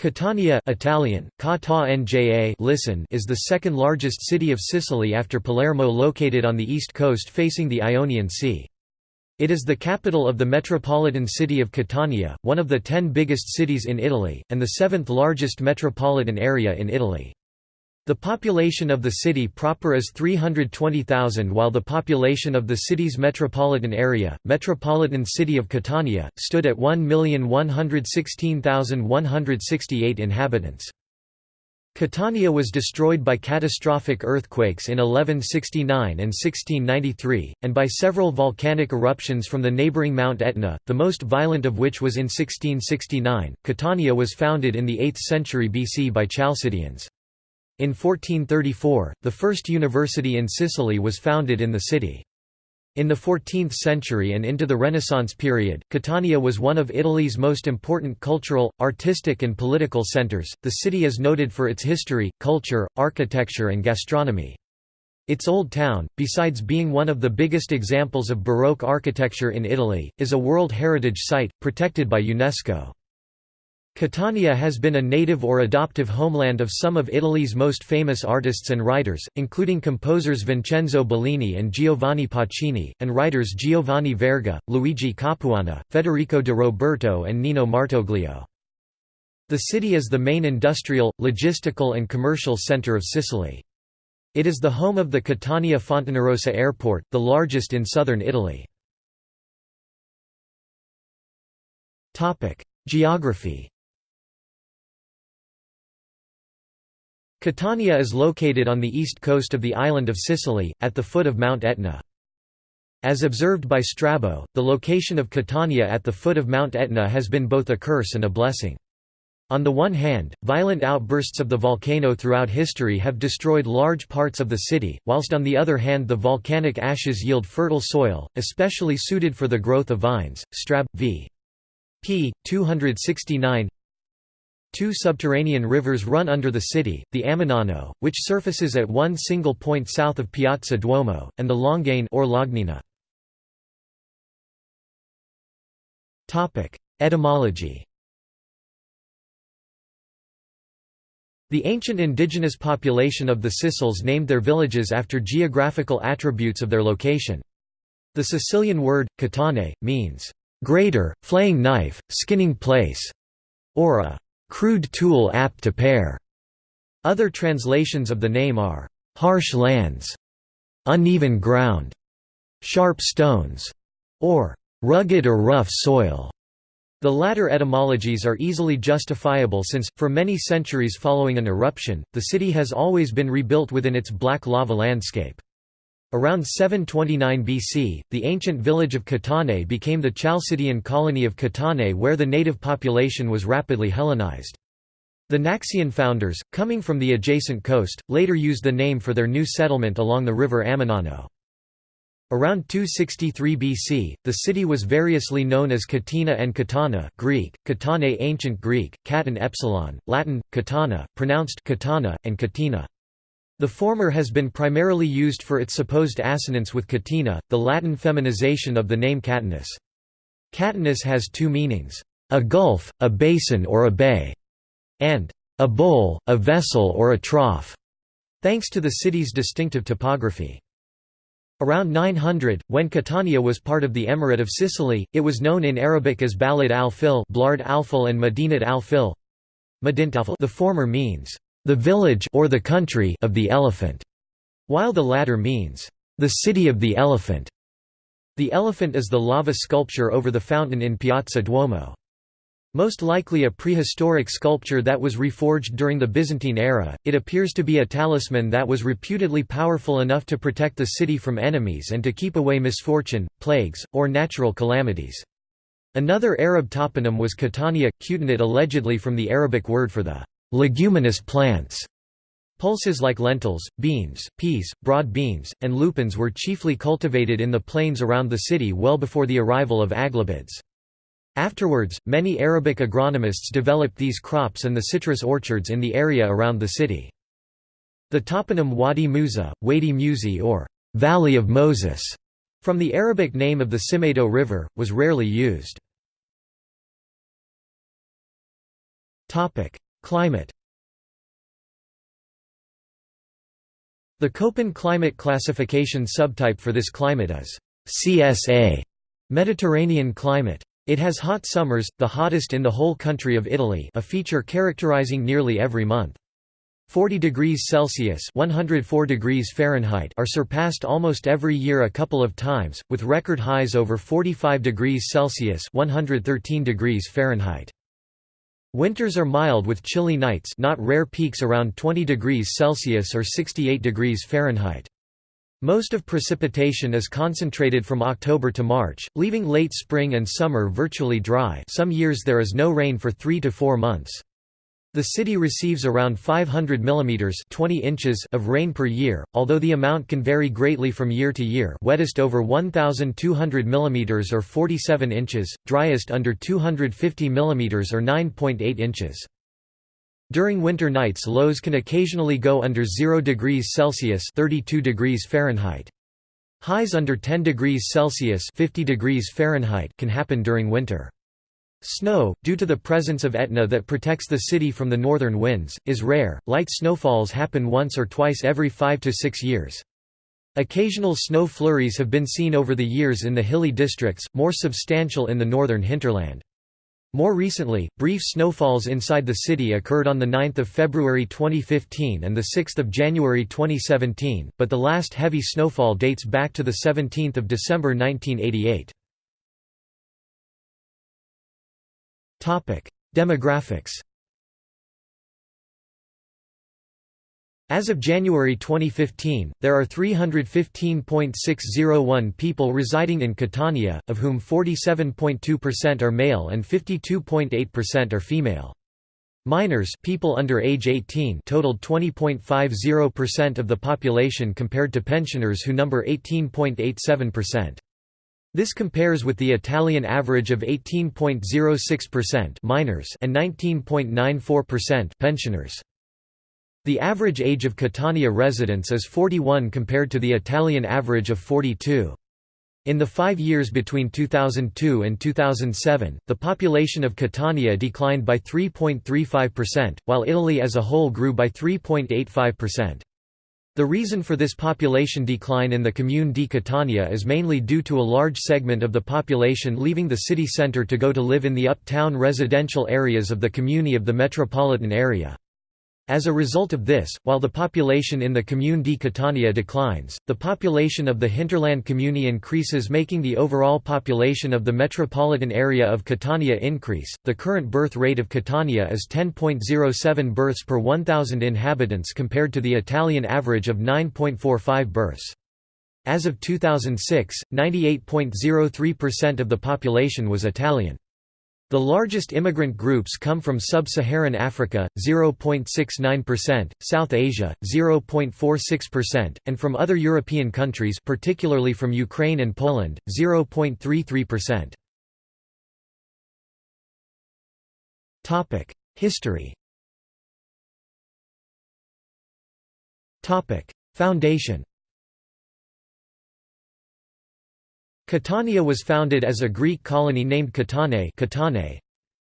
Catania Italian, listen is the second largest city of Sicily after Palermo located on the east coast facing the Ionian Sea. It is the capital of the metropolitan city of Catania, one of the ten biggest cities in Italy, and the seventh largest metropolitan area in Italy. The population of the city proper is 320,000 while the population of the city's metropolitan area, metropolitan city of Catania, stood at 1,116,168 inhabitants. Catania was destroyed by catastrophic earthquakes in 1169 and 1693, and by several volcanic eruptions from the neighbouring Mount Etna, the most violent of which was in 1669. Catania was founded in the 8th century BC by Chalcidians. In 1434, the first university in Sicily was founded in the city. In the 14th century and into the Renaissance period, Catania was one of Italy's most important cultural, artistic, and political centers. The city is noted for its history, culture, architecture, and gastronomy. Its old town, besides being one of the biggest examples of Baroque architecture in Italy, is a World Heritage Site, protected by UNESCO. Catania has been a native or adoptive homeland of some of Italy's most famous artists and writers, including composers Vincenzo Bellini and Giovanni Pacini, and writers Giovanni Verga, Luigi Capuana, Federico de Roberto and Nino Martoglio. The city is the main industrial, logistical and commercial center of Sicily. It is the home of the Catania Fontanarossa Airport, the largest in southern Italy. Geography Catania is located on the east coast of the island of Sicily, at the foot of Mount Etna. As observed by Strabo, the location of Catania at the foot of Mount Etna has been both a curse and a blessing. On the one hand, violent outbursts of the volcano throughout history have destroyed large parts of the city, whilst on the other hand the volcanic ashes yield fertile soil, especially suited for the growth of vines. Strab. v. p. 269 Two subterranean rivers run under the city, the Amenano, which surfaces at one single point south of Piazza Duomo, and the Longane or Lognina. Etymology The ancient indigenous population of the Sicels named their villages after geographical attributes of their location. The Sicilian word, catane, means, "...greater, flaying knife, skinning place", or a crude tool apt to pare. Other translations of the name are harsh lands, uneven ground, sharp stones, or rugged or rough soil. The latter etymologies are easily justifiable since, for many centuries following an eruption, the city has always been rebuilt within its black lava landscape. Around 729 BC, the ancient village of Catane became the Chalcidian colony of Catane where the native population was rapidly Hellenized. The Naxian founders, coming from the adjacent coast, later used the name for their new settlement along the river Amenano. Around 263 BC, the city was variously known as Katina and Katana Greek, Katane Ancient Greek, Katan Epsilon, Latin, Katana, pronounced Katana, and Katina. The former has been primarily used for its supposed assonance with Catina, the Latin feminization of the name Catinus. Catinus has two meanings, a gulf, a basin or a bay, and a bowl, a vessel or a trough, thanks to the city's distinctive topography. Around 900, when Catania was part of the Emirate of Sicily, it was known in Arabic as Balad al-Fil Blard al-Fil and Madinat al-Fil. The former means, the village or the country of the elephant, while the latter means the city of the elephant. The elephant is the lava sculpture over the fountain in Piazza Duomo. Most likely a prehistoric sculpture that was reforged during the Byzantine era, it appears to be a talisman that was reputedly powerful enough to protect the city from enemies and to keep away misfortune, plagues, or natural calamities. Another Arab toponym was Catania, Cutanate allegedly from the Arabic word for the Leguminous plants Pulses like lentils, beans, peas, broad beans, and lupins were chiefly cultivated in the plains around the city well before the arrival of Aghlabids. Afterwards, many Arabic agronomists developed these crops and the citrus orchards in the area around the city. The toponym Wadi Musa, Wadi Musi or Valley of Moses, from the Arabic name of the Simeto River, was rarely used. Climate The Köppen climate classification subtype for this climate is CSA Mediterranean climate. It has hot summers, the hottest in the whole country of Italy a feature characterizing nearly every month. 40 degrees Celsius 104 degrees Fahrenheit are surpassed almost every year a couple of times, with record highs over 45 degrees Celsius 113 degrees Fahrenheit. Winters are mild with chilly nights not rare peaks around 20 degrees Celsius or 68 degrees Fahrenheit. Most of precipitation is concentrated from October to March, leaving late spring and summer virtually dry some years there is no rain for three to four months. The city receives around 500 mm 20 inches of rain per year, although the amount can vary greatly from year to year wettest over 1,200 mm or 47 inches, driest under 250 mm or 9.8 inches. During winter nights lows can occasionally go under 0 degrees Celsius 32 degrees Fahrenheit. Highs under 10 degrees Celsius 50 degrees Fahrenheit can happen during winter. Snow, due to the presence of Etna that protects the city from the northern winds, is rare. Light snowfalls happen once or twice every five to six years. Occasional snow flurries have been seen over the years in the hilly districts, more substantial in the northern hinterland. More recently, brief snowfalls inside the city occurred on 9 February 2015 and 6 January 2017, but the last heavy snowfall dates back to 17 December 1988. Demographics As of January 2015, there are 315.601 people residing in Catania, of whom 47.2% are male and 52.8% are female. Minors people under age 18 totaled 20.50% of the population compared to pensioners who number 18.87%. This compares with the Italian average of 18.06% minors and 19.94% pensioners. The average age of Catania residents is 41 compared to the Italian average of 42. In the five years between 2002 and 2007, the population of Catania declined by 3.35%, while Italy as a whole grew by 3.85%. The reason for this population decline in the Commune di Catania is mainly due to a large segment of the population leaving the city centre to go to live in the uptown residential areas of the Comune of the metropolitan area. As a result of this, while the population in the Comune di Catania declines, the population of the hinterland commune increases making the overall population of the metropolitan area of Catania increase. The current birth rate of Catania is 10.07 births per 1,000 inhabitants compared to the Italian average of 9.45 births. As of 2006, 98.03% of the population was Italian. The largest immigrant groups come from sub-Saharan Africa, 0.69%, South Asia, 0.46%, and from other European countries particularly from Ukraine and Poland, 0.33%. History Foundation Catania was founded as a Greek colony named Catane Catane.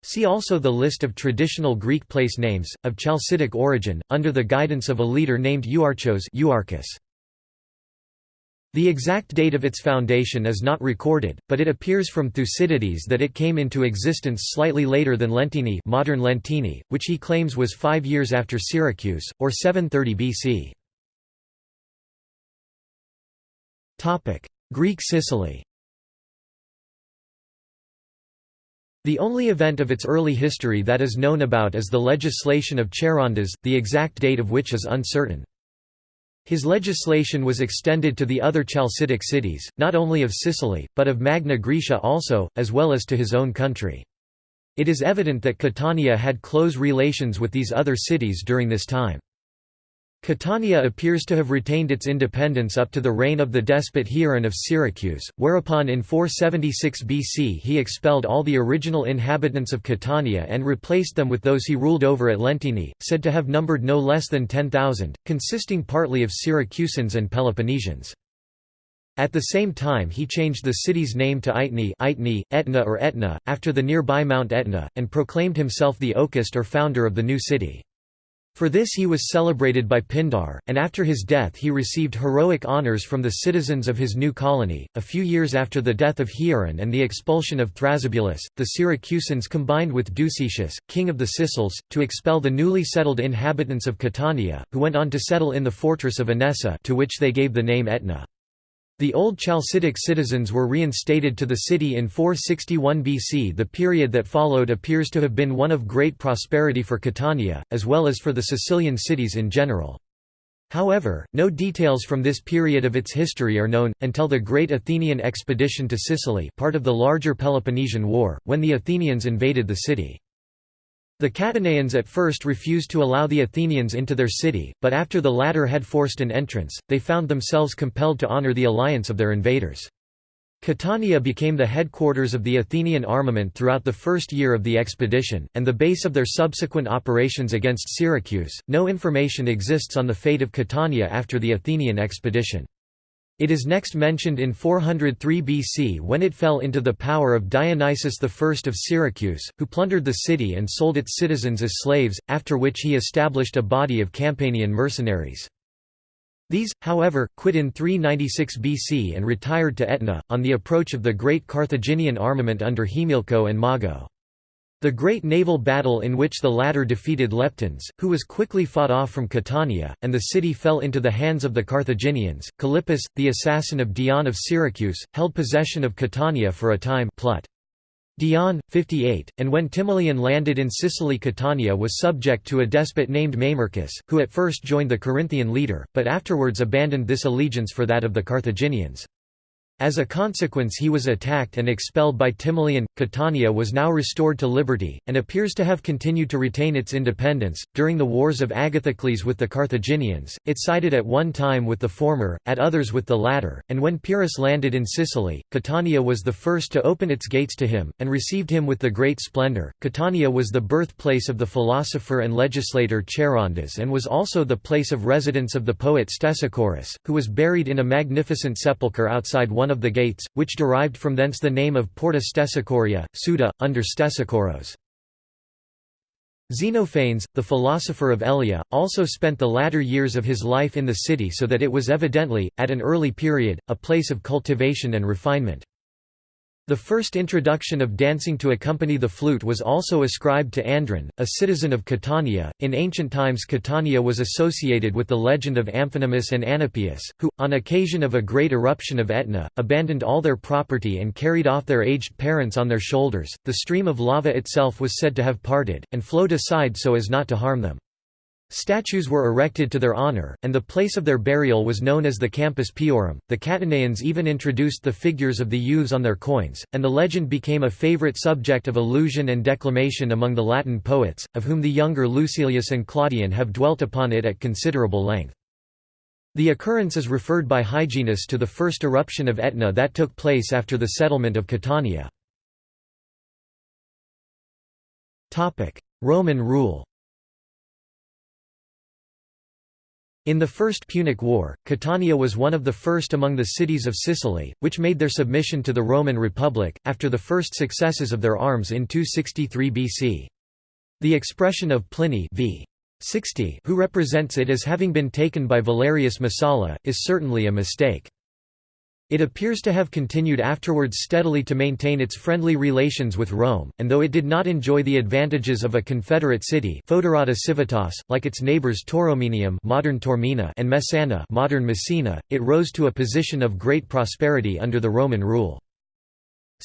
See also the list of traditional Greek place names, of Chalcidic origin, under the guidance of a leader named Euarchos. The exact date of its foundation is not recorded, but it appears from Thucydides that it came into existence slightly later than Leontini modern Lentini, which he claims was five years after Syracuse, or 730 BC. Greek Sicily The only event of its early history that is known about is the legislation of Charondas, the exact date of which is uncertain. His legislation was extended to the other Chalcidic cities, not only of Sicily, but of Magna Graecia also, as well as to his own country. It is evident that Catania had close relations with these other cities during this time. Catania appears to have retained its independence up to the reign of the despot Hieron of Syracuse, whereupon in 476 BC he expelled all the original inhabitants of Catania and replaced them with those he ruled over at Lentini, said to have numbered no less than 10,000, consisting partly of Syracusans and Peloponnesians. At the same time he changed the city's name to Aitni Aitni, Etna or Etna, after the nearby Mount Etna, and proclaimed himself the Oghist or founder of the new city. For this he was celebrated by Pindar, and after his death he received heroic honours from the citizens of his new colony. A few years after the death of Hieron and the expulsion of Thrasybulus, the Syracusans combined with Ducetius, king of the Sicels, to expel the newly settled inhabitants of Catania, who went on to settle in the fortress of Anessa to which they gave the name Etna. The old Chalcidic citizens were reinstated to the city in 461 BC. The period that followed appears to have been one of great prosperity for Catania, as well as for the Sicilian cities in general. However, no details from this period of its history are known, until the Great Athenian expedition to Sicily part of the larger Peloponnesian War, when the Athenians invaded the city. The Catanaeans at first refused to allow the Athenians into their city, but after the latter had forced an entrance, they found themselves compelled to honor the alliance of their invaders. Catania became the headquarters of the Athenian armament throughout the first year of the expedition, and the base of their subsequent operations against Syracuse. No information exists on the fate of Catania after the Athenian expedition. It is next mentioned in 403 BC when it fell into the power of Dionysius I of Syracuse, who plundered the city and sold its citizens as slaves, after which he established a body of Campanian mercenaries. These, however, quit in 396 BC and retired to Etna, on the approach of the great Carthaginian armament under Himilco and Mago. The great naval battle in which the latter defeated Leptines, who was quickly fought off from Catania, and the city fell into the hands of the Carthaginians. Callippus, the assassin of Dion of Syracuse, held possession of Catania for a time Plut. Dion, 58, and when Timoleon landed in Sicily Catania was subject to a despot named Mamercus, who at first joined the Corinthian leader, but afterwards abandoned this allegiance for that of the Carthaginians. As a consequence he was attacked and expelled by Timoleon. Catania was now restored to liberty, and appears to have continued to retain its independence. During the wars of Agathocles with the Carthaginians, it sided at one time with the former, at others with the latter, and when Pyrrhus landed in Sicily, Catania was the first to open its gates to him, and received him with the great splendour. Catania was the birthplace of the philosopher and legislator Charondas and was also the place of residence of the poet Stesichorus, who was buried in a magnificent sepulchre outside one of the gates, which derived from thence the name of Porta Stesichoria, Suda, under Stesichoros. Xenophanes, the philosopher of Elea, also spent the latter years of his life in the city so that it was evidently, at an early period, a place of cultivation and refinement. The first introduction of dancing to accompany the flute was also ascribed to Andron, a citizen of Catania. In ancient times, Catania was associated with the legend of Amphinomus and Anapius, who, on occasion of a great eruption of Etna, abandoned all their property and carried off their aged parents on their shoulders. The stream of lava itself was said to have parted, and flowed aside so as not to harm them. Statues were erected to their honor, and the place of their burial was known as the Campus Piorum. The Catanaeans even introduced the figures of the youths on their coins, and the legend became a favorite subject of allusion and declamation among the Latin poets, of whom the younger Lucilius and Claudian have dwelt upon it at considerable length. The occurrence is referred by Hyginus to the first eruption of Etna that took place after the settlement of Catania. Roman rule In the First Punic War, Catania was one of the first among the cities of Sicily, which made their submission to the Roman Republic, after the first successes of their arms in 263 BC. The expression of Pliny v. 60 who represents it as having been taken by Valerius Messala, is certainly a mistake. It appears to have continued afterwards steadily to maintain its friendly relations with Rome, and though it did not enjoy the advantages of a confederate city Civitas, like its neighbours Tauromenium modern Taormina and Messana modern Messina, it rose to a position of great prosperity under the Roman rule.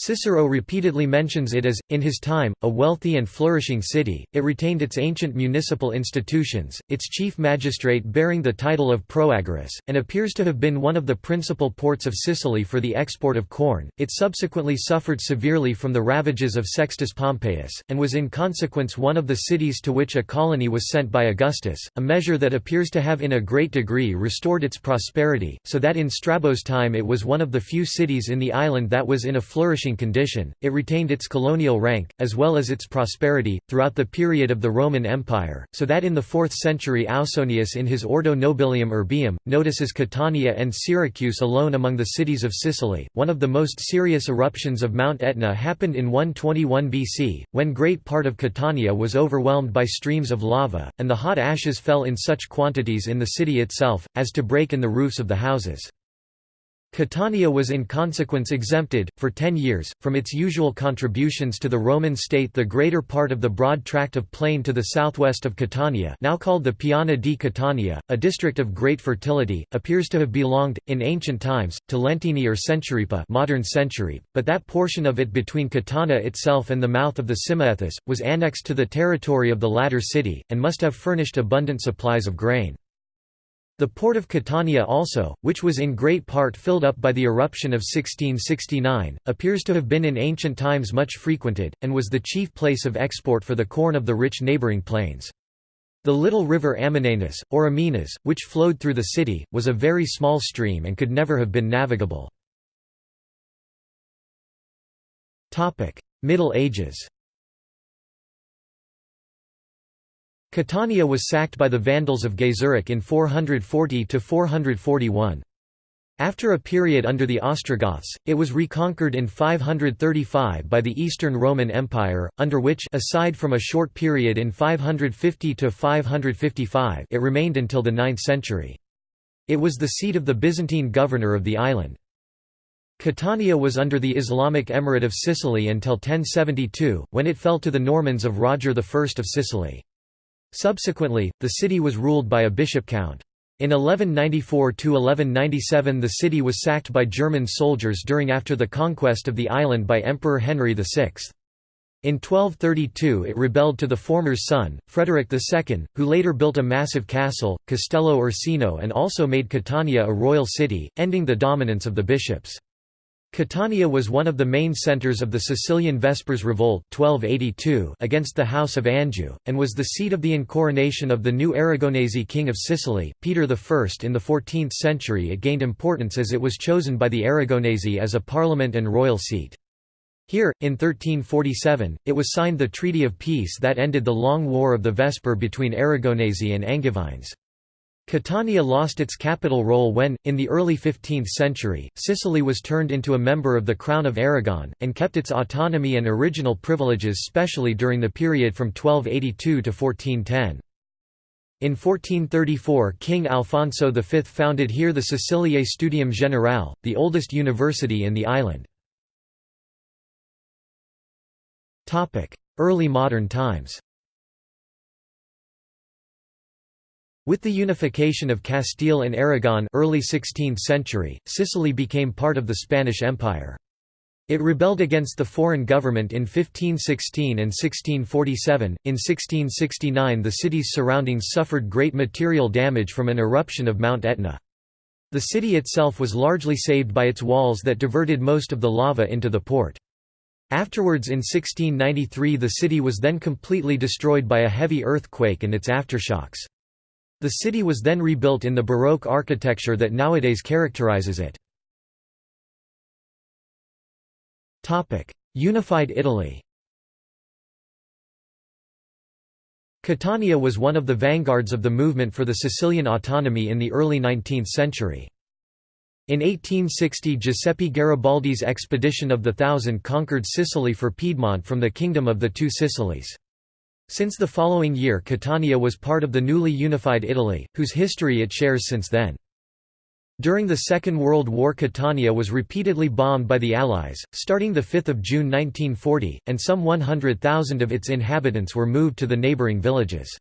Cicero repeatedly mentions it as, in his time, a wealthy and flourishing city. It retained its ancient municipal institutions, its chief magistrate bearing the title of proagoras, and appears to have been one of the principal ports of Sicily for the export of corn. It subsequently suffered severely from the ravages of Sextus Pompeius, and was in consequence one of the cities to which a colony was sent by Augustus, a measure that appears to have in a great degree restored its prosperity, so that in Strabo's time it was one of the few cities in the island that was in a flourishing flourishing condition, it retained its colonial rank, as well as its prosperity, throughout the period of the Roman Empire, so that in the 4th century Ausonius in his Ordo Nobilium Urbium, notices Catania and Syracuse alone among the cities of Sicily. One of the most serious eruptions of Mount Etna happened in 121 BC, when great part of Catania was overwhelmed by streams of lava, and the hot ashes fell in such quantities in the city itself, as to break in the roofs of the houses. Catania was in consequence exempted, for ten years, from its usual contributions to the Roman state the greater part of the broad tract of plain to the southwest of Catania now called the Piana di Catania, a district of great fertility, appears to have belonged, in ancient times, to Lentini or Centuripa modern Centuripe, but that portion of it between Catana itself and the mouth of the Simaethus, was annexed to the territory of the latter city, and must have furnished abundant supplies of grain. The port of Catania also, which was in great part filled up by the eruption of 1669, appears to have been in ancient times much frequented, and was the chief place of export for the corn of the rich neighbouring plains. The little river Ammonanus, or Aminas, which flowed through the city, was a very small stream and could never have been navigable. Middle Ages Catania was sacked by the Vandals of Gaiseric in 440–441. After a period under the Ostrogoths, it was reconquered in 535 by the Eastern Roman Empire, under which aside from a short period in 550–555 it remained until the 9th century. It was the seat of the Byzantine governor of the island. Catania was under the Islamic Emirate of Sicily until 1072, when it fell to the Normans of Roger I of Sicily. Subsequently, the city was ruled by a bishop-count. In 1194–1197 the city was sacked by German soldiers during after the conquest of the island by Emperor Henry VI. In 1232 it rebelled to the former's son, Frederick II, who later built a massive castle, Castello Ursino and also made Catania a royal city, ending the dominance of the bishops. Catania was one of the main centres of the Sicilian Vespers Revolt 1282 against the House of Anjou, and was the seat of the incoronation of the new Aragonese king of Sicily, Peter I. In the 14th century it gained importance as it was chosen by the Aragonese as a parliament and royal seat. Here, in 1347, it was signed the Treaty of Peace that ended the long war of the Vesper between Aragonese and Angevines. Catania lost its capital role when, in the early 15th century, Sicily was turned into a member of the Crown of Aragon, and kept its autonomy and original privileges specially during the period from 1282 to 1410. In 1434 King Alfonso V founded here the Siciliae Studium Generale, the oldest university in the island. Early modern times With the unification of Castile and Aragon early 16th century, Sicily became part of the Spanish Empire. It rebelled against the foreign government in 1516 and 1647. In 1669, the city's surroundings suffered great material damage from an eruption of Mount Etna. The city itself was largely saved by its walls that diverted most of the lava into the port. Afterwards in 1693 the city was then completely destroyed by a heavy earthquake and its aftershocks. The city was then rebuilt in the Baroque architecture that nowadays characterizes it. Unified Italy Catania was one of the vanguards of the movement for the Sicilian autonomy in the early 19th century. In 1860 Giuseppe Garibaldi's expedition of the Thousand conquered Sicily for Piedmont from the Kingdom of the Two Sicilies. Since the following year Catania was part of the newly unified Italy, whose history it shares since then. During the Second World War Catania was repeatedly bombed by the Allies, starting 5 June 1940, and some 100,000 of its inhabitants were moved to the neighbouring villages.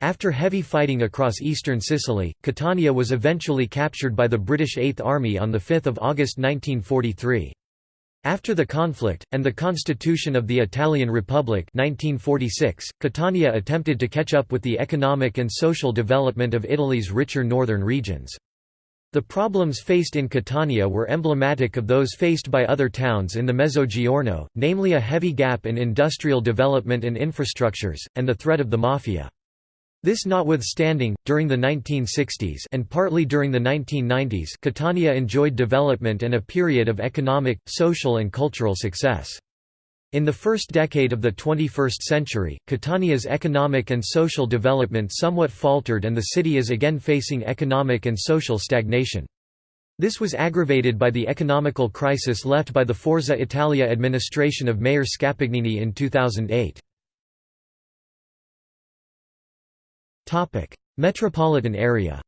After heavy fighting across eastern Sicily, Catania was eventually captured by the British Eighth Army on 5 August 1943. After the conflict, and the Constitution of the Italian Republic 1946, Catania attempted to catch up with the economic and social development of Italy's richer northern regions. The problems faced in Catania were emblematic of those faced by other towns in the Mezzogiorno, namely a heavy gap in industrial development and infrastructures, and the threat of the mafia. This notwithstanding, during the 1960s and partly during the 1990s Catania enjoyed development and a period of economic, social and cultural success. In the first decade of the 21st century, Catania's economic and social development somewhat faltered and the city is again facing economic and social stagnation. This was aggravated by the economical crisis left by the Forza Italia administration of Mayor Scapagnini in 2008. Metropolitan area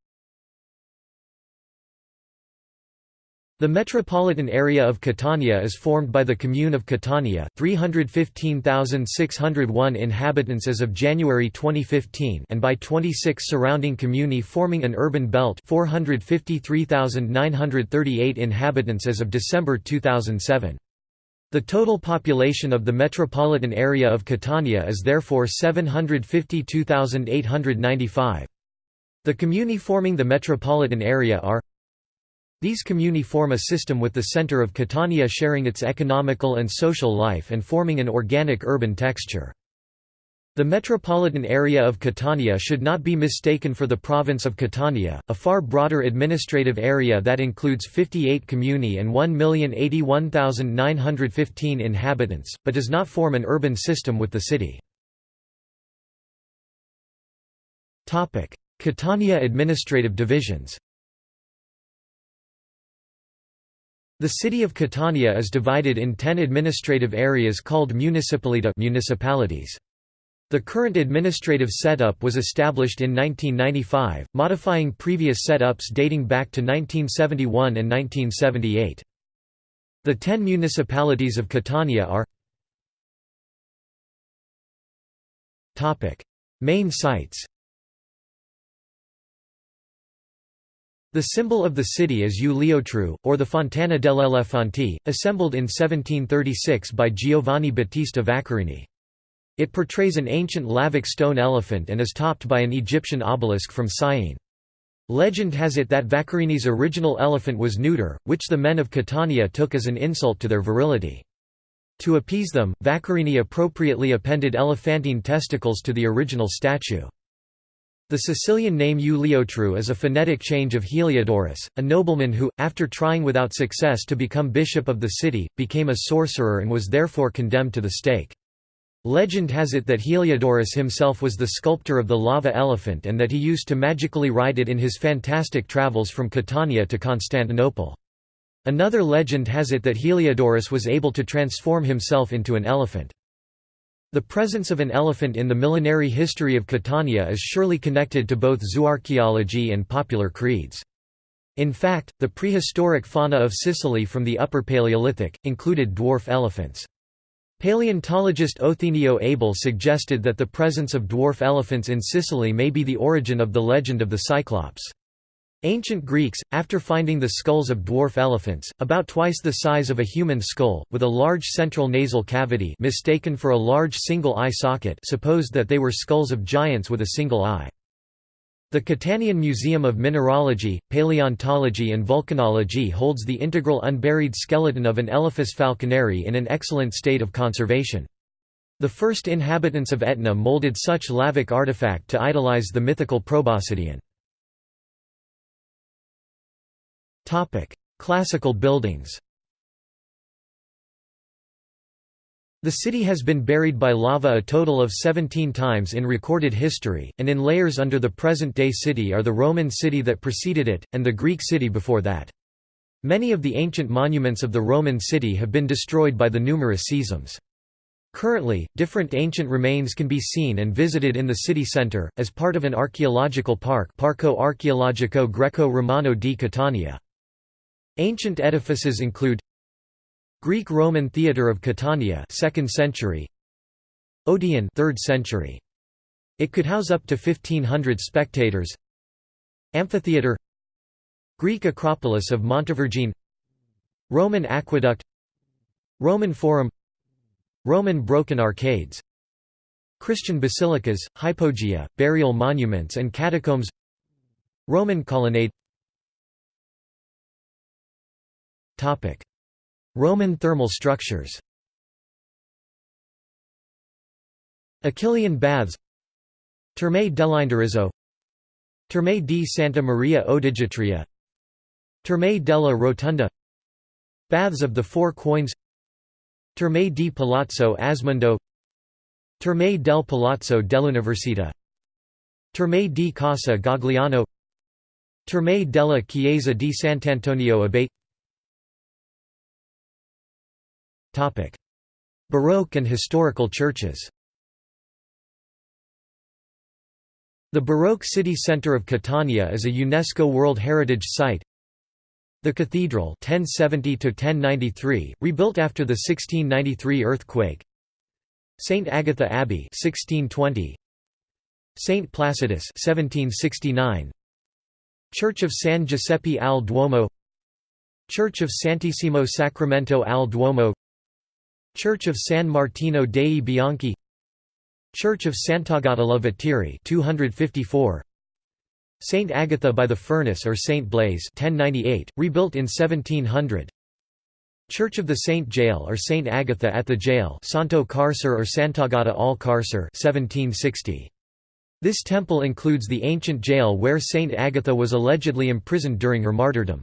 The metropolitan area of Catania is formed by the commune of Catania 315,601 inhabitants as of January 2015 and by 26 surrounding comuni forming an urban belt 453,938 inhabitants as of December 2007. The total population of the metropolitan area of Catania is therefore 752,895. The comuni forming the metropolitan area are these comuni form a system with the center of Catania sharing its economical and social life and forming an organic urban texture. The metropolitan area of Catania should not be mistaken for the province of Catania, a far broader administrative area that includes 58 comuni and 1,081,915 inhabitants, but does not form an urban system with the city. Catania administrative divisions The city of Catania is divided in ten administrative areas called municipalita municipalities. The current administrative setup was established in 1995, modifying previous setups dating back to 1971 and 1978. The ten municipalities of Catania are Main sites The symbol of the city is Uliotru, or the Fontana dell'Elefanti, assembled in 1736 by Giovanni Battista Vaccarini. It portrays an ancient lavic stone elephant and is topped by an Egyptian obelisk from Syene. Legend has it that Vaccarini's original elephant was neuter, which the men of Catania took as an insult to their virility. To appease them, Vaccarini appropriately appended elephantine testicles to the original statue. The Sicilian name Uliotru is a phonetic change of Heliodorus, a nobleman who, after trying without success to become bishop of the city, became a sorcerer and was therefore condemned to the stake. Legend has it that Heliodorus himself was the sculptor of the lava elephant and that he used to magically ride it in his fantastic travels from Catania to Constantinople. Another legend has it that Heliodorus was able to transform himself into an elephant. The presence of an elephant in the millenary history of Catania is surely connected to both zooarchaeology and popular creeds. In fact, the prehistoric fauna of Sicily from the Upper Paleolithic, included dwarf elephants. Paleontologist Othenio Abel suggested that the presence of dwarf elephants in Sicily may be the origin of the legend of the Cyclops. Ancient Greeks, after finding the skulls of dwarf elephants, about twice the size of a human skull, with a large central nasal cavity mistaken for a large single-eye socket supposed that they were skulls of giants with a single eye. The Catanian Museum of Mineralogy, Paleontology and Volcanology holds the integral unburied skeleton of an Elephas falconeri in an excellent state of conservation. The first inhabitants of Etna molded such lavic artifact to idolize the mythical Proboscidean. Classical buildings The city has been buried by lava a total of 17 times in recorded history, and in layers under the present-day city are the Roman city that preceded it, and the Greek city before that. Many of the ancient monuments of the Roman city have been destroyed by the numerous seisms. Currently, different ancient remains can be seen and visited in the city centre, as part of an archaeological park Parco Archeologico Greco-Romano di Catania. Ancient edifices include Greek-Roman Theatre of Catania 2nd century. Odeon 3rd century. It could house up to 1500 spectators. Amphitheatre Greek Acropolis of Montevergine. Roman Aqueduct. Roman Forum. Roman Broken Arcades. Christian basilicas, hypogea, burial monuments and catacombs. Roman colonnade Roman thermal structures. Achillean baths. Terme dell'Indirizzo. Terme di Santa Maria Odigitria Terme della Rotunda. Baths of the Four Coins. Terme di Palazzo Asmondo. Terme del Palazzo dell'Università. Terme di Casa Gagliano. Terme della Chiesa di Sant'Antonio Abate Baroque and historical churches The Baroque city centre of Catania is a UNESCO World Heritage Site. The cathedral 1070 rebuilt after the 1693 earthquake. St Agatha Abbey 1620. St Placidus 1769. Church of San Giuseppe al Duomo Church of Santissimo Sacramento al Duomo Church of San Martino dei Bianchi Church of Sant'Agata la Viteri 254 Saint Agatha by the Furnace or Saint Blaise 1098 rebuilt in 1700 Church of the Saint Jail or Saint Agatha at the Jail Santo Carcer or Sant'Agata al Carcer 1760 This temple includes the ancient jail where Saint Agatha was allegedly imprisoned during her martyrdom.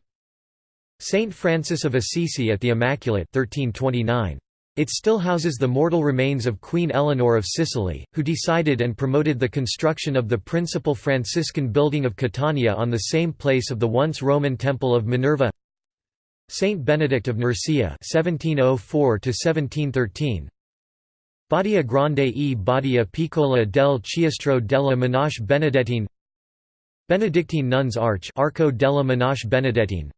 Saint Francis of Assisi at the Immaculate 1329 it still houses the mortal remains of Queen Eleanor of Sicily, who decided and promoted the construction of the principal Franciscan building of Catania on the same place of the once Roman Temple of Minerva. Saint Benedict of Nursia (1704–1713), Badia Grande e Badia Piccola del Chiostro della Monache Benedettine Benedictine Nuns Arch Arco della Monache Benedettine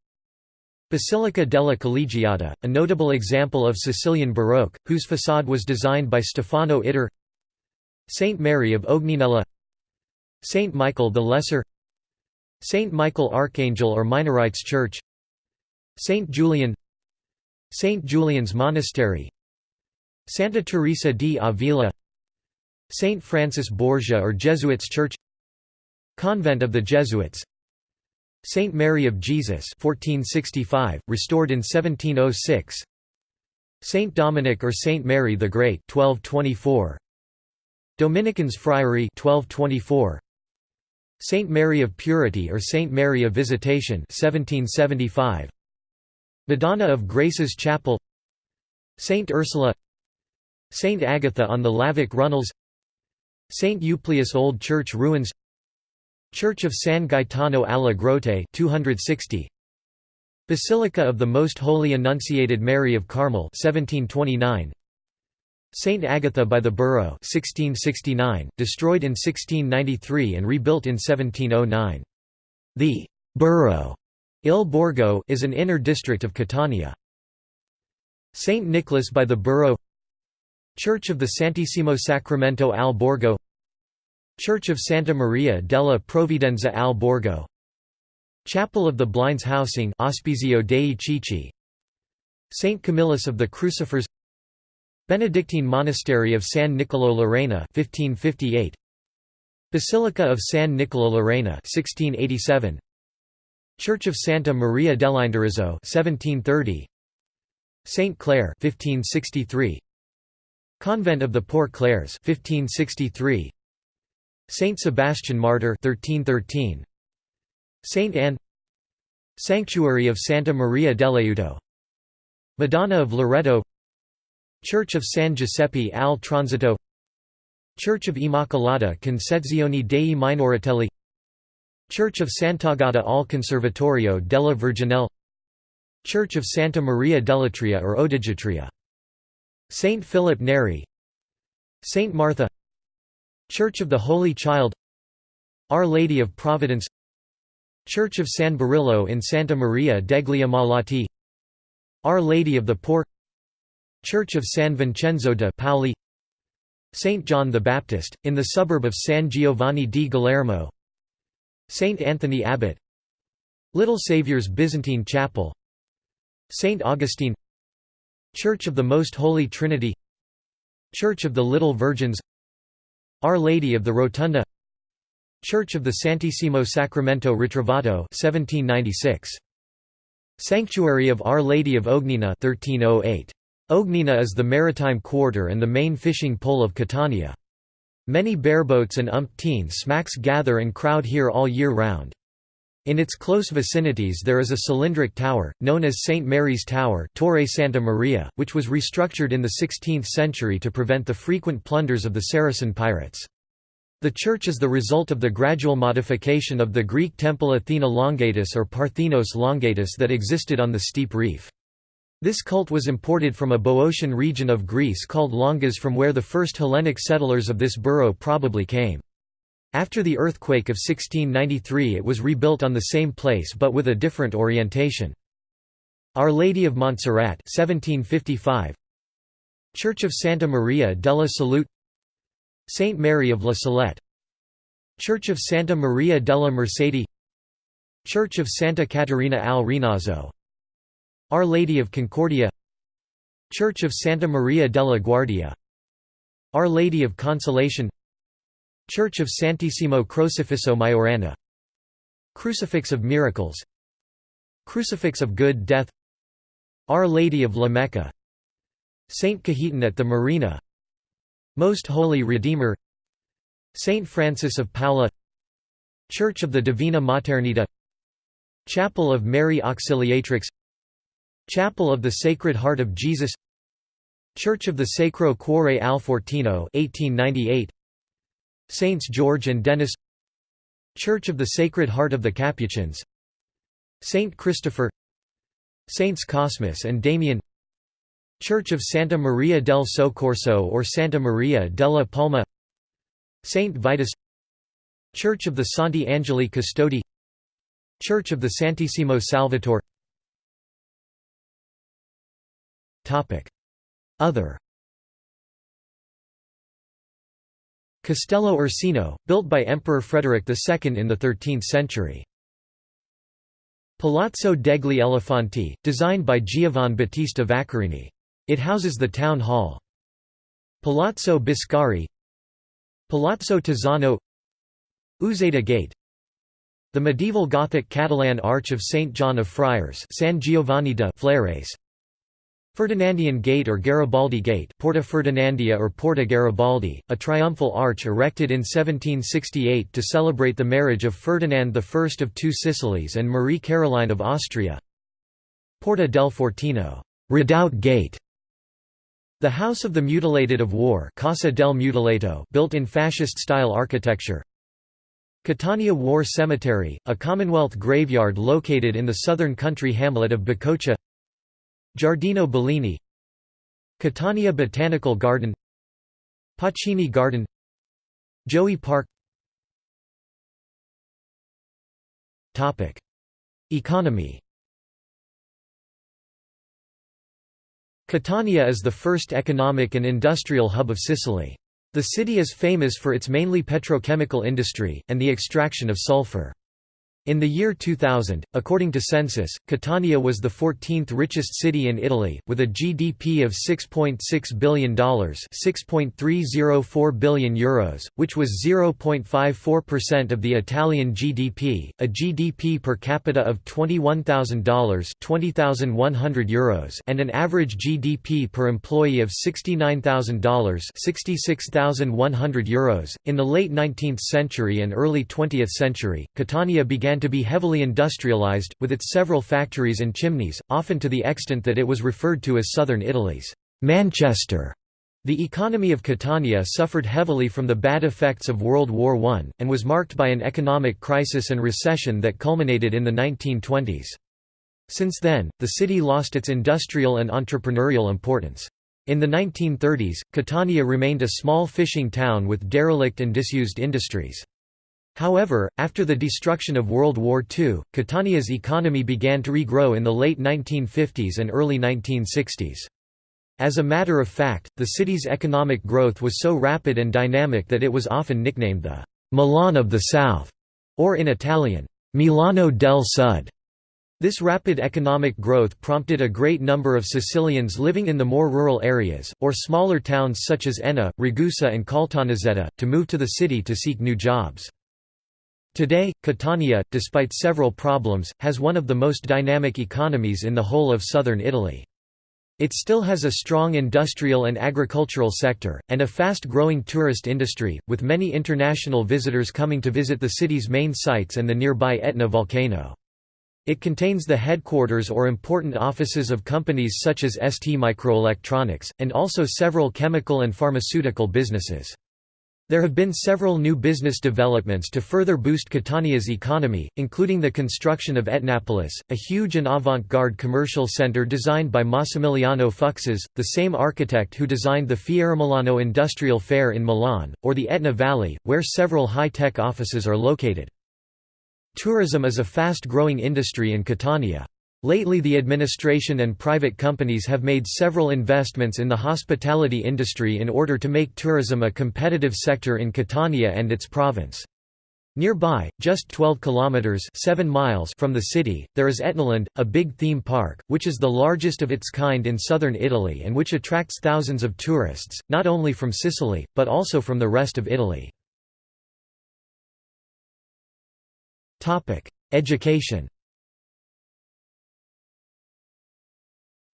Basilica della Collegiata, a notable example of Sicilian Baroque, whose façade was designed by Stefano Ittar. Saint Mary of Ogninella Saint Michael the Lesser. Saint Michael Archangel or Minorites Church. Saint Julian. Saint Julian's Monastery. Santa Teresa di Avila. Saint Francis Borgia or Jesuits Church. Convent of the Jesuits Saint Mary of Jesus 1465, restored in 1706 Saint Dominic or Saint Mary the Great 1224 Dominicans Friary 1224 Saint Mary of Purity or Saint Mary of Visitation 1775 Madonna of Graces Chapel. Saint Ursula. Saint Agatha on the Lavic Runnels. Saint Euplius Old Church Ruins Church of San Gaetano alla Grotte 260 Basilica of the Most Holy Annunciated Mary of Carmel 1729 Saint Agatha by the Burrow 1669 destroyed in 1693 and rebuilt in 1709 The Burrow Il Borgo is an inner district of Catania. Saint Nicholas by the Burrow Church of the Santissimo Sacramento al Borgo Church of Santa Maria della Provvidenza al Borgo. Chapel of the Blinds Housing Ospizio dei Ciechi Saint Camillus of the Crucifers. Benedictine Monastery of San Nicolo l'Arena 1558 Basilica of San Nicolo l'Arena 1687 Church of Santa Maria dell'Indirizzo 1730 Saint Clare 1563 Convent of the Poor Clares 1563 Saint Sebastian Martyr 1313 Saint Anne. Sanctuary of Santa Maria dell'Aiuto Madonna of Loreto. Church of San Giuseppe al Transito. Church of Immacolata Concezione dei Minoritelli Church of Sant'Agata al Conservatorio della Virginelle Church of Santa Maria dell'Atria or Odigitria. Saint Philip Neri. Saint Martha Church of the Holy Child Our Lady of Providence Church of San Berillo in Santa Maria degli Ammalati Our Lady of the Poor Church of San Vincenzo de Paoli St. John the Baptist, in the suburb of San Giovanni di Guillermo St. Anthony Abbot Little Saviour's Byzantine Chapel St. Augustine Church of the Most Holy Trinity Church of the Little Virgins our Lady of the Rotunda Church of the Santissimo Sacramento Ritrovato 1796. Sanctuary of Our Lady of Ognina 1308. Ognina is the maritime quarter and the main fishing pole of Catania. Many bareboats and umpteen smacks gather and crowd here all year round. In its close vicinities there is a cylindric tower, known as St. Mary's Tower Torre Santa Maria, which was restructured in the 16th century to prevent the frequent plunders of the Saracen pirates. The church is the result of the gradual modification of the Greek temple Athena Longatus or Parthenos Longatus that existed on the steep reef. This cult was imported from a Boeotian region of Greece called Longas from where the first Hellenic settlers of this borough probably came. After the earthquake of 1693 it was rebuilt on the same place but with a different orientation. Our Lady of Montserrat 1755 Church of Santa Maria della Salute. Saint Mary of La Salette. Church of Santa Maria della Mercede Church of Santa Caterina al Rinazzo. Our Lady of Concordia. Church of Santa Maria della Guardia. Our Lady of Consolation Church of Santissimo Crocifisso Maiorana Crucifix of Miracles. Crucifix of Good Death. Our Lady of La Mecca Saint Cajetan at the Marina. Most Holy Redeemer. Saint Francis of Paula Church of the Divina Maternita. Chapel of Mary Auxiliatrix. Chapel of the Sacred Heart of Jesus. Church of the Sacro Cuore al Fortino 1898 Saints George and Denis Church of the Sacred Heart of the Capuchins Saint Christopher Saints Cosmas and Damian Church of Santa Maria del Soccorso or Santa Maria della Palma Saint Vitus Church of the Santi Angeli Custodi Church of the Santissimo Salvatore. Other Castello Ursino, built by Emperor Frederick II in the 13th century. Palazzo degli Elefanti, designed by Giovan Battista Vaccarini. It houses the town hall. Palazzo Biscari Palazzo Tezzano Uzeda Gate The medieval Gothic Catalan Arch of St. John of Friars San Giovanni de Fleres, Ferdinandian Gate or Garibaldi Gate Porta Ferdinandea or Porta Garibaldi, a triumphal arch erected in 1768 to celebrate the marriage of Ferdinand I of Two Sicilies and Marie Caroline of Austria. Porta del Fortino Redoubt Gate", the House of the Mutilated of War Casa del Mutilato built in fascist-style architecture. Catania War Cemetery, a Commonwealth graveyard located in the southern country hamlet of Bicocca Giardino Bellini Catania Botanical Garden Pacini Garden Gioeni Park Economy Catania is the first economic and industrial hub of Sicily. The city is famous for its mainly petrochemical industry, and the extraction of sulfur. In the year 2000, according to census, Catania was the 14th richest city in Italy, with a GDP of $6.6 billion €6.304 billion, Euros, which was 0.54% of the Italian GDP, a GDP per capita of $21,000 €20,100 Euros and an average GDP per employee of $69,000 €66,100 Euros. .In the late 19th century and early 20th century, Catania began to be heavily industrialized, with its several factories and chimneys, often to the extent that it was referred to as southern Italy's Manchester. The economy of Catania suffered heavily from the bad effects of World War I, and was marked by an economic crisis and recession that culminated in the 1920s. Since then, the city lost its industrial and entrepreneurial importance. In the 1930s, Catania remained a small fishing town with derelict and disused industries. However, after the destruction of World War II, Catania's economy began to regrow in the late 1950s and early 1960s. As a matter of fact, the city's economic growth was so rapid and dynamic that it was often nicknamed the Milan of the South, or in Italian, Milano del Sud. This rapid economic growth prompted a great number of Sicilians living in the more rural areas, or smaller towns such as Enna, Ragusa and Caltanissetta, to move to the city to seek new jobs. Today, Catania, despite several problems, has one of the most dynamic economies in the whole of southern Italy. It still has a strong industrial and agricultural sector, and a fast-growing tourist industry, with many international visitors coming to visit the city's main sites and the nearby Etna volcano. It contains the headquarters or important offices of companies such as ST Microelectronics, and also several chemical and pharmaceutical businesses. There have been several new business developments to further boost Catania's economy, including the construction of Etnapolis, a huge and avant-garde commercial center designed by Massimiliano Fuksas, the same architect who designed the Fieramilano Industrial Fair in Milan, or the Etna Valley, where several high-tech offices are located. Tourism is a fast-growing industry in Catania. Lately the administration and private companies have made several investments in the hospitality industry in order to make tourism a competitive sector in Catania and its province. Nearby, just 12 kilometers 7 miles from the city, there is Etnaland, a big theme park, which is the largest of its kind in southern Italy and which attracts thousands of tourists, not only from Sicily, but also from the rest of Italy. Education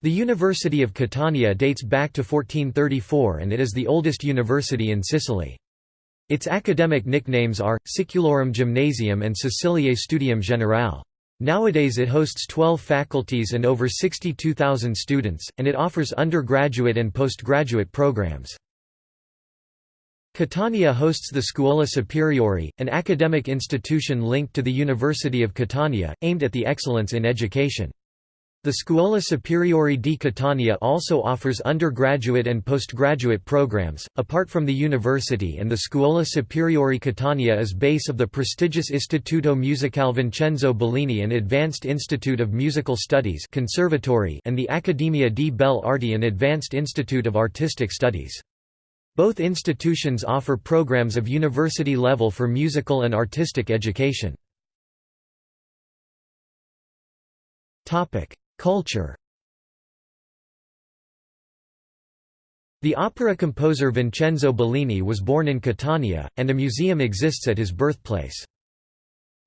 The University of Catania dates back to 1434 and it is the oldest university in Sicily. Its academic nicknames are, Siculorum Gymnasium and Siciliae Studium Generale. Nowadays it hosts 12 faculties and over 62,000 students, and it offers undergraduate and postgraduate programs. Catania hosts the Scuola Superiore, an academic institution linked to the University of Catania, aimed at the excellence in education. The Scuola Superiore di Catania also offers undergraduate and postgraduate programs. Apart from the university and the Scuola Superiore Catania is base of the prestigious Istituto Musicale Vincenzo Bellini an advanced institute of musical studies conservatory and the Accademia di Belle Arti an advanced institute of artistic studies. Both institutions offer programs of university level for musical and artistic education. Culture The opera composer Vincenzo Bellini was born in Catania, and a museum exists at his birthplace.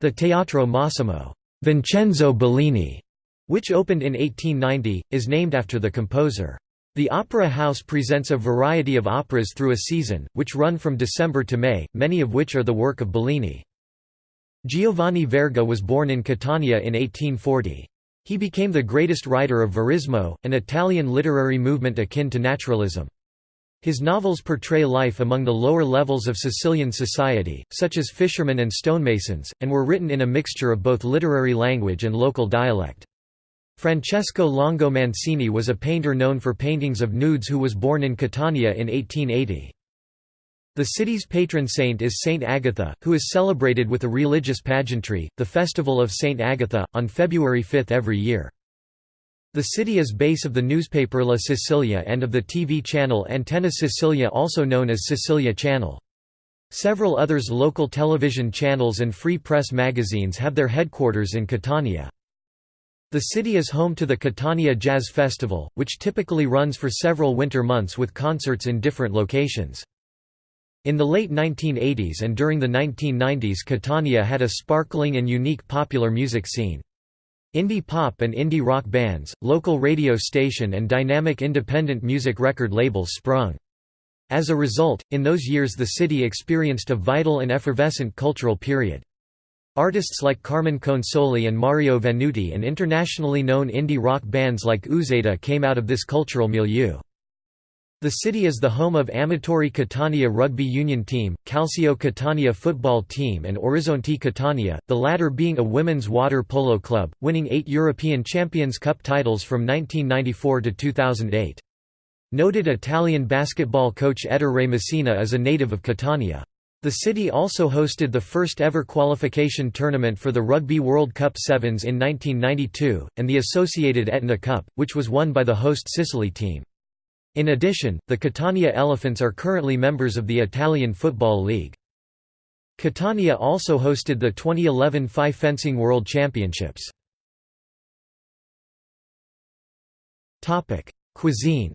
The Teatro Massimo Vincenzo Bellini, which opened in 1890, is named after the composer. The Opera House presents a variety of operas through a season, which run from December to May, many of which are the work of Bellini. Giovanni Verga was born in Catania in 1840. He became the greatest writer of Verismo, an Italian literary movement akin to naturalism. His novels portray life among the lower levels of Sicilian society, such as fishermen and stonemasons, and were written in a mixture of both literary language and local dialect. Francesco Longo Mancini was a painter known for paintings of nudes who was born in Catania in 1880. The city's patron saint is Saint Agatha, who is celebrated with a religious pageantry, the Festival of Saint Agatha, on February 5 every year. The city is base of the newspaper La Sicilia and of the TV channel Antenna Sicilia also known as Sicilia Channel. Several others local television channels and free press magazines have their headquarters in Catania. The city is home to the Catania Jazz Festival, which typically runs for several winter months with concerts in different locations. In the late 1980s and during the 1990s Catania had a sparkling and unique popular music scene. Indie pop and indie rock bands, local radio station and dynamic independent music record labels sprung. As a result, in those years the city experienced a vital and effervescent cultural period. Artists like Carmen Consoli and Mario Venuti and internationally known indie rock bands like Uzeda came out of this cultural milieu. The city is the home of Amatori Catania rugby union team, Calcio Catania football team and Orizzonte Catania, the latter being a women's water polo club, winning eight European Champions Cup titles from 1994 to 2008. Noted Italian basketball coach Ettore Messina is a native of Catania. The city also hosted the first ever qualification tournament for the Rugby World Cup Sevens in 1992, and the associated Etna Cup, which was won by the host Sicily team. In addition, the Catania Elephants are currently members of the Italian Football League. Catania also hosted the 2011 FI Fencing World Championships. Cuisine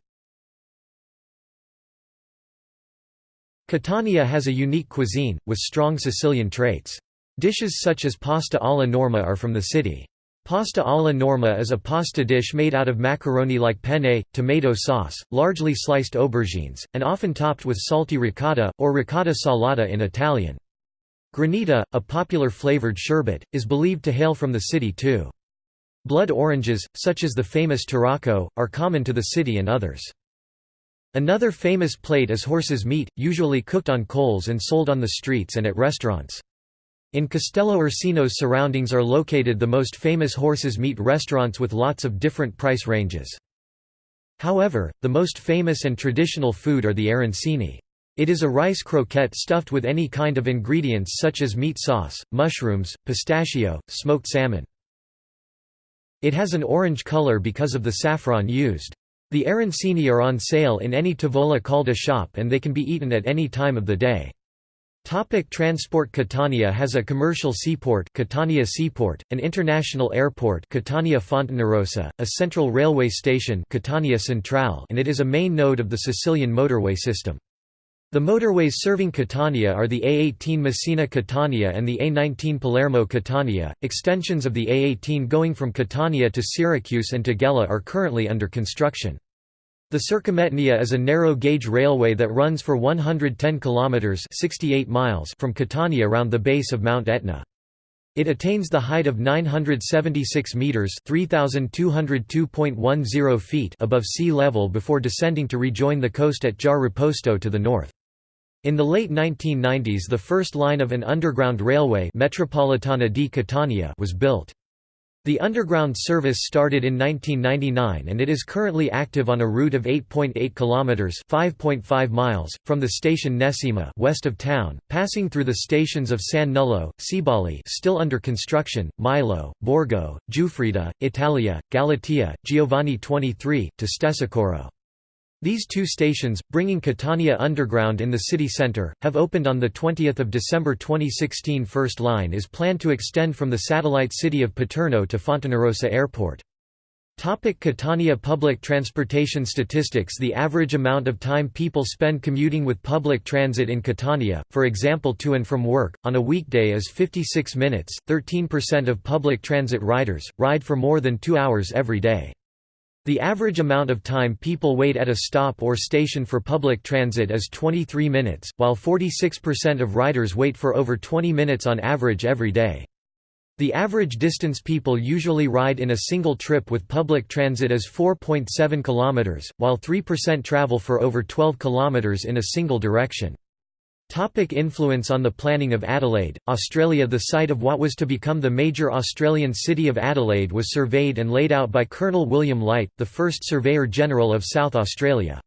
Catania has a unique cuisine, with strong Sicilian traits. Dishes such as pasta alla norma are from the city. Pasta alla norma is a pasta dish made out of macaroni like penne, tomato sauce, largely sliced aubergines, and often topped with salty ricotta, or ricotta salata in Italian. Granita, a popular flavored sherbet, is believed to hail from the city too. Blood oranges, such as the famous Tarocco, are common to the city and others. Another famous plate is horse's meat, usually cooked on coals and sold on the streets and at restaurants. In Castello Ursino's surroundings are located the most famous horses meat restaurants with lots of different price ranges. However, the most famous and traditional food are the arancini. It is a rice croquette stuffed with any kind of ingredients such as meat sauce, mushrooms, pistachio, smoked salmon. It has an orange color because of the saffron used. The arancini are on sale in any Tavola Calda shop and they can be eaten at any time of the day. Topic transport Catania has a commercial seaport Catania Seaport, an international airport Catania Fontanarossa, a central railway station Catania Centrale and it is a main node of the Sicilian motorway system. The motorways serving Catania are the A18 Messina-Catania and the A19 Palermo-Catania. Extensions of the A18 going from Catania to Syracuse and to Gela are currently under construction. The Circumetnea is a narrow-gauge railway that runs for 110 kilometers (68 miles) from Catania around the base of Mount Etna. It attains the height of 976 meters (3202.10 feet) above sea level before descending to rejoin the coast at Giarre Riposto to the north. In the late 1990s the first line of an underground railway Metropolitana di Catania was built. The underground service started in 1999 and it is currently active on a route of 8.8 kilometers (5.5 miles) from the station Nesima west of town, passing through the stations of San Nullo, Cibali still under construction, Milo, Borgo, Giuffrida, Italia, Galatea, Giovanni 23 to Stesicoro. These two stations, bringing Catania Underground in the city centre, have opened on 20 December 2016 First line is planned to extend from the satellite city of Paterno to Fontanarossa Airport. Topic Catania Public transportation statistics The average amount of time people spend commuting with public transit in Catania, for example to and from work, on a weekday is 56 minutes, 13% of public transit riders, ride for more than two hours every day. The average amount of time people wait at a stop or station for public transit is 23 minutes, while 46% of riders wait for over 20 minutes on average every day. The average distance people usually ride in a single trip with public transit is 4.7 km, while 3% travel for over 12 km in a single direction. Topic influence on the planning of Adelaide, Australia The site of what was to become the major Australian city of Adelaide was surveyed and laid out by Colonel William Light, the first Surveyor-General of South Australia.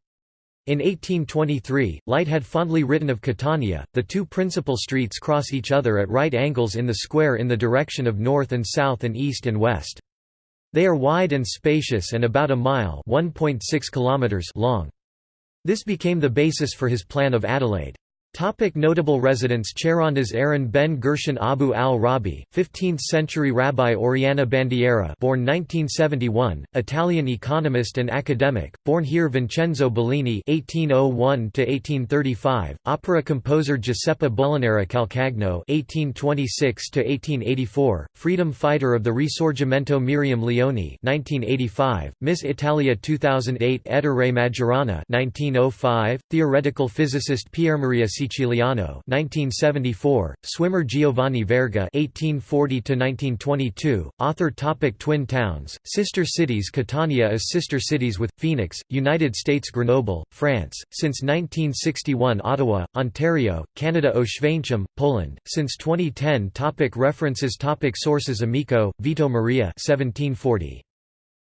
In 1823, Light had fondly written of Catania, the two principal streets cross each other at right angles in the square in the direction of north and south and east and west. They are wide and spacious and about a mile kilometers long. This became the basis for his plan of Adelaide. Topic notable residents Charondas Aaron ben Gershon Abu al-Rabi, 15th-century Rabbi Oriana Bandiera born 1971, Italian economist and academic, born here Vincenzo Bellini (1801–1835), opera composer Giuseppe Molinara Calcagno (1826–1884), freedom fighter of the Risorgimento Miriam Leone (1985), Miss Italia 2008 Ettore Majorana (1905), theoretical physicist Pierre Maria Siciliano 1974, swimmer Giovanni Verga 1840–1922, author topic Twin towns, sister cities Catania is sister cities with, Phoenix, United States Grenoble, France, since 1961 Ottawa, Ontario, Canada Oświęcim, Poland, since 2010 topic References topic Sources Amico, Vito Maria 1740.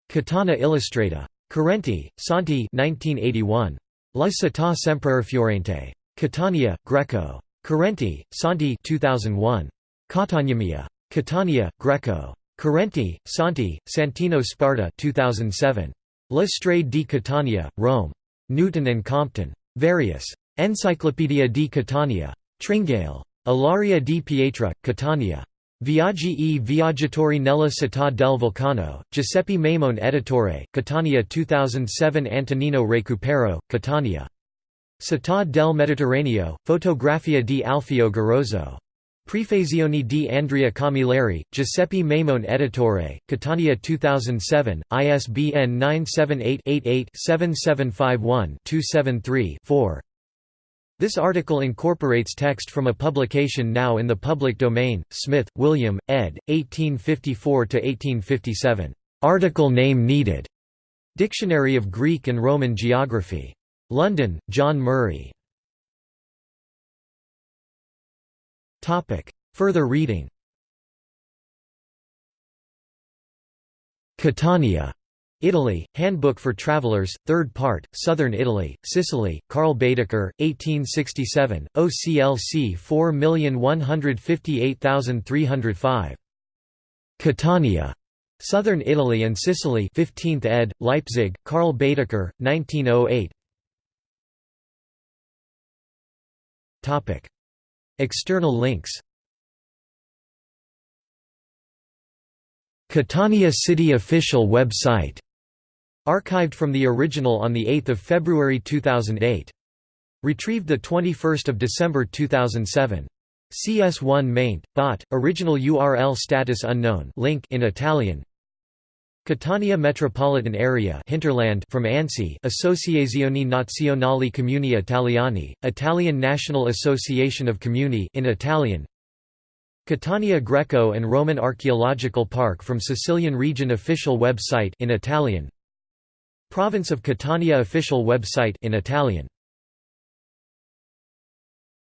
Catania Illustrata. Correnti, Santi 1981. La città sempre fiorente. Catania, Greco. Correnti, Santi 2001. Cataniamia. Catania, Greco. Correnti, Santi, Santino Sparta 2007. La Strade di Catania, Rome. Newton and Compton. Various. Encyclopedia di Catania. Tringale. Ilaria di Pietra, Catania. Viaggi e viaggiatori nella città del vulcano, Giuseppe Maimone editore, Catania 2007 Antonino Recupero, Catania. Città del Mediterraneo, Fotografia di Alfio Garozzo. Prefazione di Andrea Camilleri, Giuseppe Maimone Editore, Catania 2007, ISBN 978-88-7751-273-4 This article incorporates text from a publication now in the public domain, Smith, William, ed., 1854–1857. "'Article name needed' Dictionary of Greek and Roman Geography. London, John Murray. Further reading Catania. Italy, Handbook for Travelers, 3rd part, Southern Italy, Sicily, Carl Baedeker, 1867, OCLC 4158305. Catania. Southern Italy and Sicily 15th ed., Leipzig, Karl Baedeker, 1908 External links Catania City official website archived from the original on 8 February 2008. Retrieved 21 December 2007. CS1 maint, bot, original URL status unknown link in Italian Catania metropolitan area hinterland from ANSI Associazione Nazionali Comuni Italiani, Italian National Association of Comuni in Italian. Catania Greco and Roman Archaeological Park from Sicilian Region official website in Italian. Province of Catania official website in Italian